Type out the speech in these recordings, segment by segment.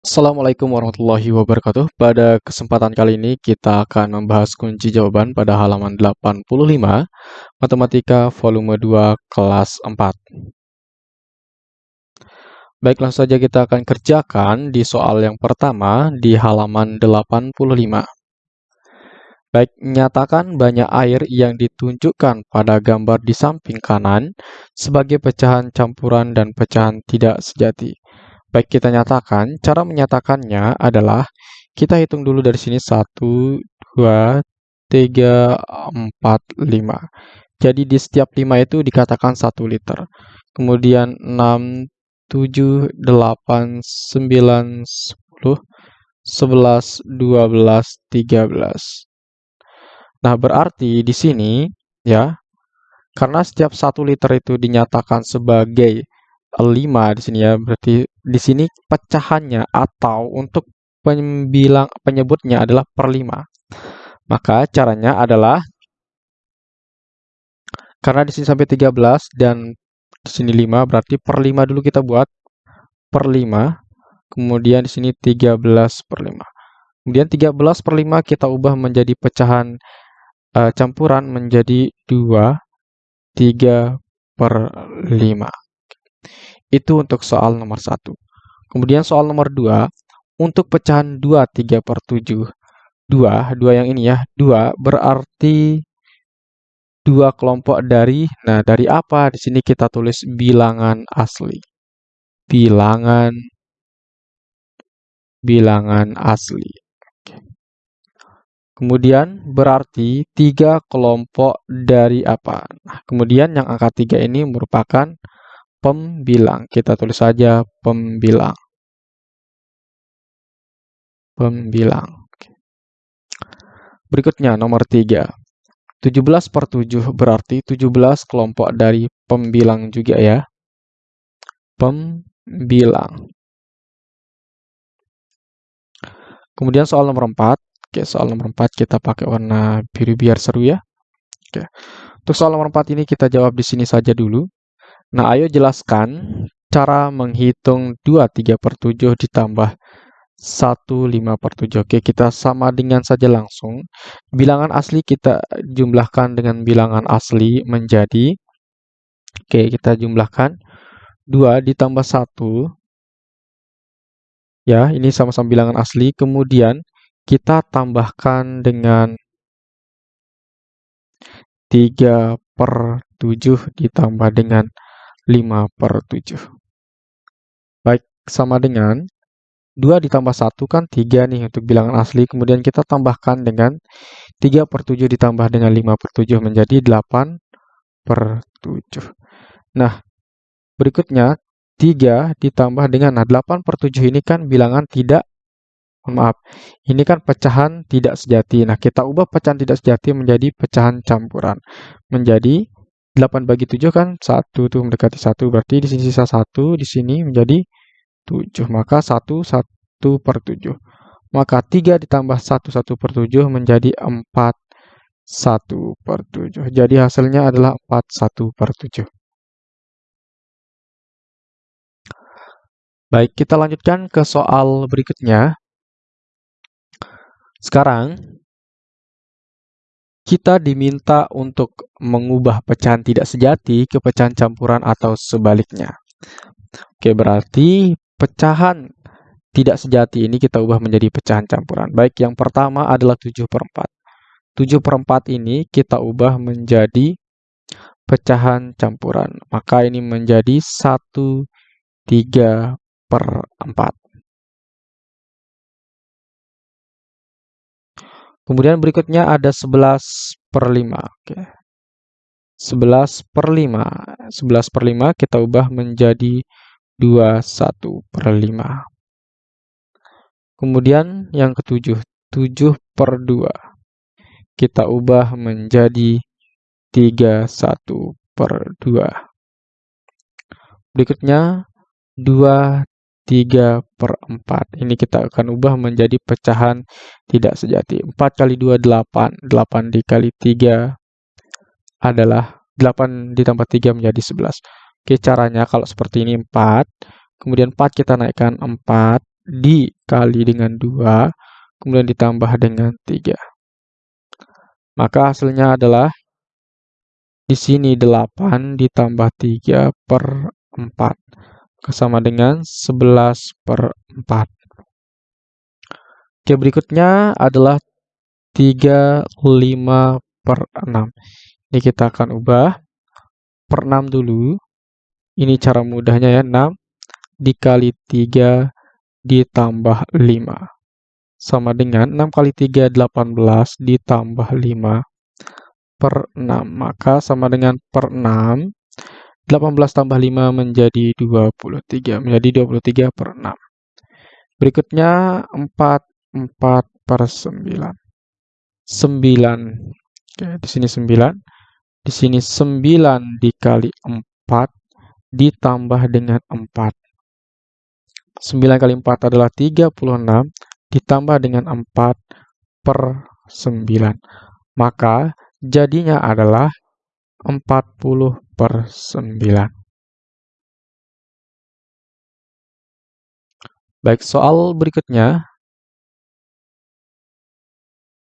Assalamualaikum warahmatullahi wabarakatuh. Pada kesempatan kali ini kita akan membahas kunci jawaban pada halaman 85 Matematika volume 2 kelas 4. Baik, langsung saja kita akan kerjakan di soal yang pertama di halaman 85. Baik, nyatakan banyak air yang ditunjukkan pada gambar di samping kanan sebagai pecahan campuran dan pecahan tidak sejati. Baik, kita nyatakan. Cara menyatakannya adalah kita hitung dulu dari sini 1, 2, 3, 4, 5. Jadi di setiap 5 itu dikatakan 1 liter. Kemudian 6, 7, 8, 9, 10, 11, 12, 13. Nah, berarti di sini ya, karena setiap 1 liter itu dinyatakan sebagai 5 di sini ya, berarti di sini pecahannya atau untuk pembilang penyebutnya adalah per 5. Maka caranya adalah karena di sini sampai 13 dan di sini 5 berarti per 5 dulu kita buat per 5. Kemudian di sini 13 per 5. Kemudian 13 per 5 kita ubah menjadi pecahan uh, campuran menjadi 2 3 per 5. Itu untuk soal nomor 1. Kemudian soal nomor 2, untuk pecahan 2 3 per 7. 2, 2 yang ini ya, 2 berarti dua kelompok dari, nah dari apa? Di sini kita tulis bilangan asli. Bilangan bilangan asli. Kemudian berarti tiga kelompok dari apa? Nah, kemudian yang angka tiga ini merupakan pembilang. Kita tulis saja pembilang. Pembilang. Berikutnya nomor 3. 17 per 7 berarti 17 kelompok dari pembilang juga ya. Pembilang. Kemudian soal nomor 4. Oke, soal nomor 4 kita pakai warna biru biar seru ya. Oke. Untuk soal nomor 4 ini kita jawab di sini saja dulu. Nah, ayo jelaskan cara menghitung 2 3 per 7 ditambah 1 5 per 7. Oke, kita sama dengan saja langsung. Bilangan asli kita jumlahkan dengan bilangan asli menjadi Oke, kita jumlahkan 2 ditambah 1 ya, ini sama-sama bilangan asli. Kemudian kita tambahkan dengan 3 per 7 ditambah dengan 5 per 7. Baik, sama dengan 2 ditambah 1 kan 3 nih untuk bilangan asli. Kemudian kita tambahkan dengan 3 per 7 ditambah dengan 5 per 7 menjadi 8 per 7. Nah, berikutnya 3 ditambah dengan nah 8 per 7 ini kan bilangan tidak maaf, ini kan pecahan tidak sejati. Nah, kita ubah pecahan tidak sejati menjadi pecahan campuran. Menjadi 8 bagi 7 kan 1 tuh mendekati 1 berarti di sini sisa 1 di sini menjadi 7 maka 1 1 per 7 maka 3 ditambah 1 1 per 7 menjadi 4 1 per 7 jadi hasilnya adalah 4 1 per 7 baik kita lanjutkan ke soal berikutnya. Sekarang kita diminta untuk mengubah pecahan tidak sejati ke pecahan campuran atau sebaliknya. Oke, berarti pecahan tidak sejati ini kita ubah menjadi pecahan campuran. Baik, yang pertama adalah 7 per 4. 7 per 4 ini kita ubah menjadi pecahan campuran. Maka ini menjadi 1 3 per 4. Kemudian berikutnya ada 11 per 5. Oke. 11 per 5. 11 per 5 kita ubah menjadi 21 per 5. Kemudian yang ketujuh, 7 per 2. Kita ubah menjadi 31 per 2. Berikutnya 2 3 per 4. Ini kita akan ubah menjadi pecahan tidak sejati. 4 kali 2, 8. 8 dikali 3 adalah 8 ditambah 3 menjadi 11. Oke, caranya kalau seperti ini 4. Kemudian 4 kita naikkan 4 dikali dengan 2, kemudian ditambah dengan 3. Maka hasilnya adalah di sini 8 ditambah 3 per 4. Sama dengan 11 per 4. Oke, berikutnya adalah 3, 5 per 6. Ini kita akan ubah per 6 dulu. Ini cara mudahnya ya, 6 dikali 3 ditambah 5. Sama dengan 6 kali 3, 18 ditambah 5 per 6. Maka sama dengan per 6. 18 tambah 5 menjadi 23. Menjadi 23 per 6. Berikutnya 4, 4 per 9. 9. Oke, di sini 9. Di sini 9 dikali 4 ditambah dengan 4. 9 kali 4 adalah 36 ditambah dengan 4 per 9. Maka Jadinya adalah 40 per 9. Baik, soal berikutnya.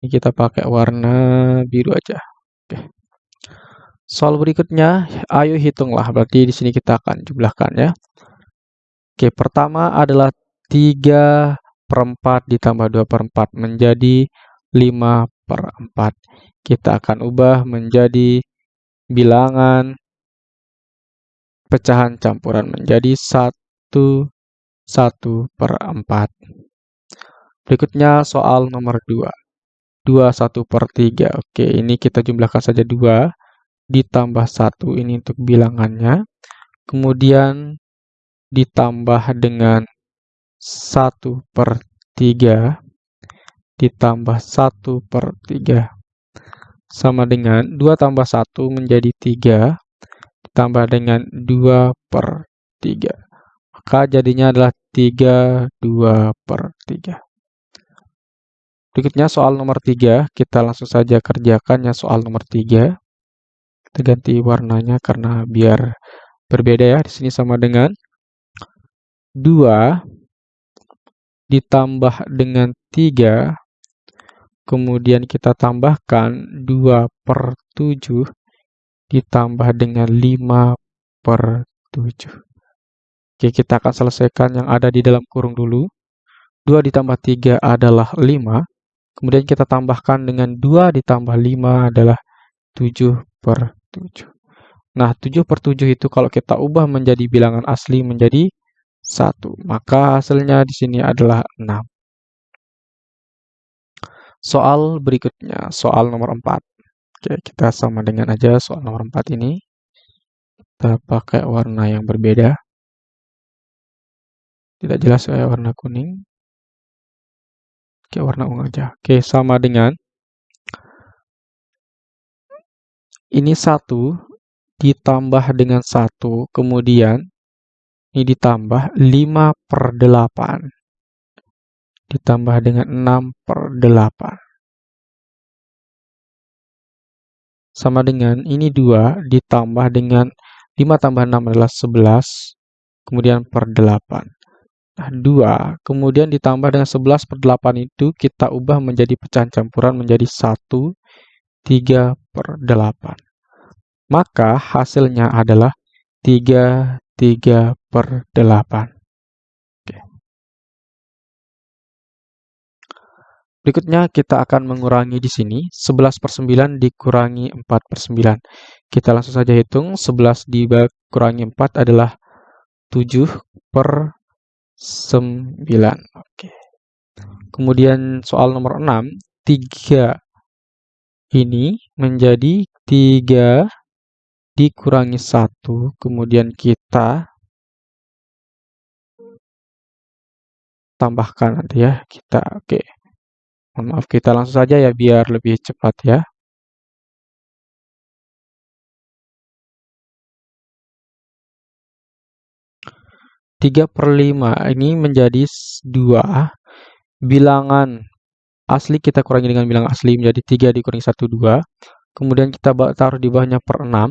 Ini kita pakai warna biru aja. Oke. Soal berikutnya, ayo hitunglah. Berarti di sini kita akan jumlahkan ya. Oke, pertama adalah 3 per 4 ditambah 2 per 4 menjadi 5 per 4 kita akan ubah menjadi bilangan pecahan campuran menjadi 1 1 per 4. Berikutnya soal nomor 2. 2 1 per 3. Oke, ini kita jumlahkan saja 2 ditambah 1 ini untuk bilangannya. Kemudian ditambah dengan 1 per 3 ditambah 1 per 3 sama dengan 2 tambah 1 menjadi 3 ditambah dengan 2 per 3. Maka jadinya adalah 3, 2 per 3. Berikutnya soal nomor 3, kita langsung saja kerjakannya soal nomor 3. Kita ganti warnanya karena biar berbeda ya. Di sini sama dengan 2 ditambah dengan 3 Kemudian kita tambahkan 2 per 7 ditambah dengan 5 per 7. Oke, kita akan selesaikan yang ada di dalam kurung dulu. 2 ditambah 3 adalah 5. Kemudian kita tambahkan dengan 2 ditambah 5 adalah 7 per 7. Nah, 7 per 7 itu kalau kita ubah menjadi bilangan asli menjadi 1. Maka hasilnya di sini adalah 6. Soal berikutnya, soal nomor 4. Oke, kita sama dengan aja soal nomor 4 ini. Kita pakai warna yang berbeda. Tidak jelas ya warna kuning. Oke, warna ungu aja. Oke, sama dengan ini satu ditambah dengan satu, kemudian ini ditambah 5 per 8 ditambah dengan 6 per 8. Sama dengan ini 2 ditambah dengan 5 tambah 6 adalah 11, kemudian per 8. Nah, 2, kemudian ditambah dengan 11 per 8 itu kita ubah menjadi pecahan campuran menjadi 1, 3 per 8. Maka hasilnya adalah 3, 3 per 8. Berikutnya kita akan mengurangi di sini 11 per 9 dikurangi 4 per 9. Kita langsung saja hitung 11 dikurangi 4 adalah 7 per 9. Oke. Kemudian soal nomor 6, 3 ini menjadi 3 dikurangi 1, kemudian kita tambahkan nanti ya, kita oke. Okay. Mohon maaf, kita langsung saja ya biar lebih cepat ya. Tiga per lima ini menjadi dua bilangan asli kita kurangi dengan bilangan asli menjadi tiga dikurangi satu dua kemudian kita taruh di bawahnya per enam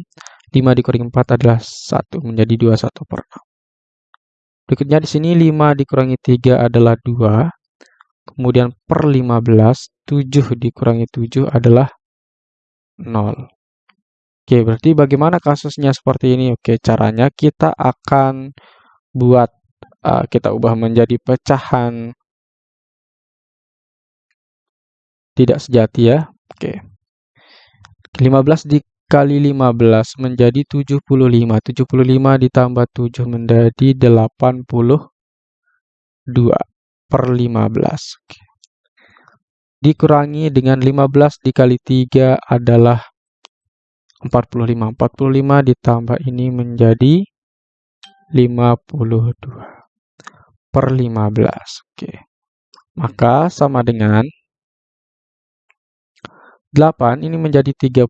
lima dikurangi empat adalah satu menjadi dua satu per enam Berikutnya di sini 5 dikurangi 3 adalah 2. Kemudian per 15, 7 dikurangi 7 adalah 0. Oke, berarti bagaimana kasusnya seperti ini? Oke, caranya kita akan buat, uh, kita ubah menjadi pecahan tidak sejati ya. Oke. 15 dikali 15 menjadi 75. 75 ditambah 7 menjadi 82 per 15. Oke. Dikurangi dengan 15 dikali 3 adalah 45. 45 ditambah ini menjadi 52 per 15. Oke. Maka sama dengan 8 ini menjadi 30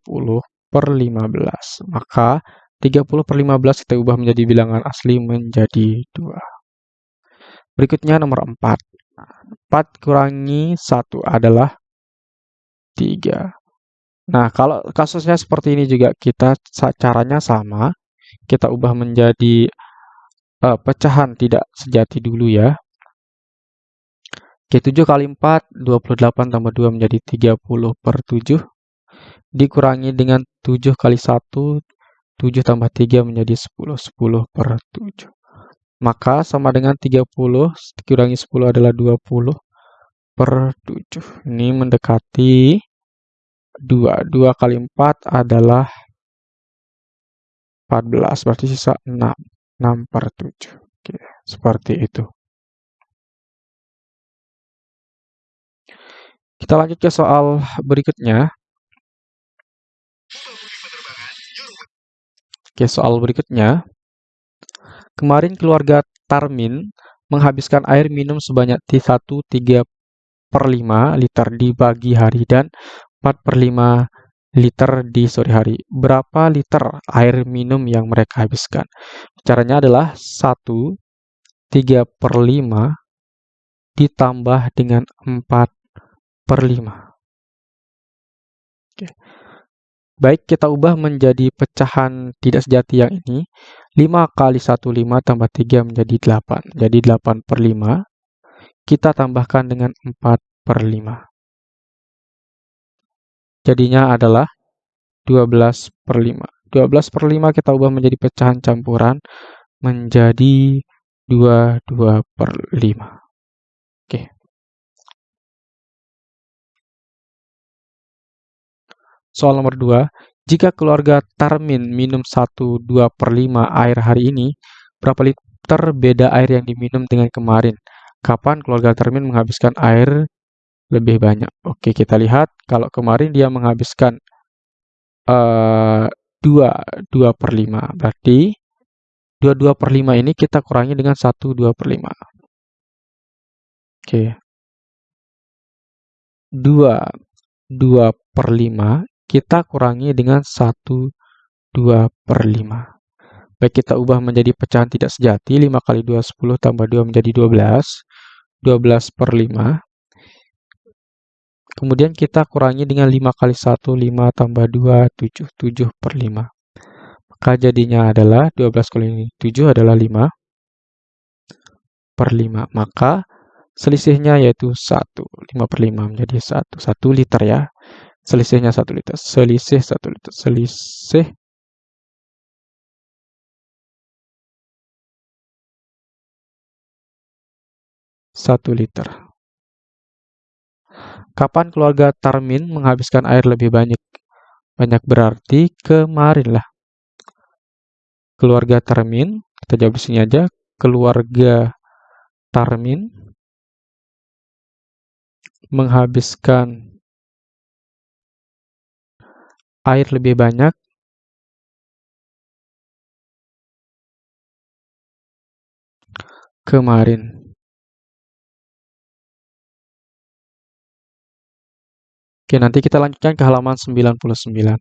per 15. Maka 30 per 15 kita ubah menjadi bilangan asli menjadi 2. Berikutnya nomor 4. 4 kurangi 1 adalah 3. Nah, kalau kasusnya seperti ini juga kita caranya sama. Kita ubah menjadi uh, pecahan tidak sejati dulu ya. Oke, 7 kali 4, 28 tambah 2 menjadi 30 per 7. Dikurangi dengan 7 kali 1, 7 tambah 3 menjadi 10, 10 per 7. Maka sama dengan 30, dikurangi 10 adalah 20 per 7. Ini mendekati 2. 2 kali 4 adalah 14, berarti sisa 6. 6 per 7. Oke, seperti itu. Kita lanjut ke soal berikutnya. Oke, soal berikutnya. Kemarin keluarga Tarmin menghabiskan air minum sebanyak T1 3 per 5 liter di pagi hari dan 4 per 5 liter di sore hari. Berapa liter air minum yang mereka habiskan? Caranya adalah 1 3 per 5 ditambah dengan 4 per 5. Oke. Baik, kita ubah menjadi pecahan tidak sejati yang ini. 5 kali 1, 5 tambah 3 menjadi 8. Jadi 8 per 5. Kita tambahkan dengan 4 per 5. Jadinya adalah 12 per 5. 12 per 5 kita ubah menjadi pecahan campuran menjadi 22 per 5. Oke. Soal nomor 2. Jika keluarga Tarmin minum 1 2 per 5 air hari ini, berapa liter beda air yang diminum dengan kemarin? Kapan keluarga Tarmin menghabiskan air lebih banyak. Oke, kita lihat kalau kemarin dia menghabiskan uh, 2, 2 per 5. Berarti 2, 2 per 5 ini kita kurangi dengan 1, 2 per 5. Oke. 2, 2 per 5 kita kurangi dengan 1, 2 per 5. Baik, kita ubah menjadi pecahan tidak sejati. 5 kali 2, 10 tambah 2 menjadi 12. 12 per 5. Kemudian kita kurangi dengan 5 kali 1, 5 tambah 2, 7. 7 per 5. Maka jadinya adalah 12 kali 7 adalah 5 per 5. Maka selisihnya yaitu 1. 5 per 5 menjadi 1. 1 liter ya. Selisihnya 1 liter. Selisih 1 liter. Selisih satu liter. Kapan keluarga Tarmin menghabiskan air lebih banyak? Banyak berarti kemarin lah. Keluarga Tarmin, kita jawab di sini aja. Keluarga Tarmin menghabiskan air lebih banyak kemarin. Oke, nanti kita lanjutkan ke halaman 99.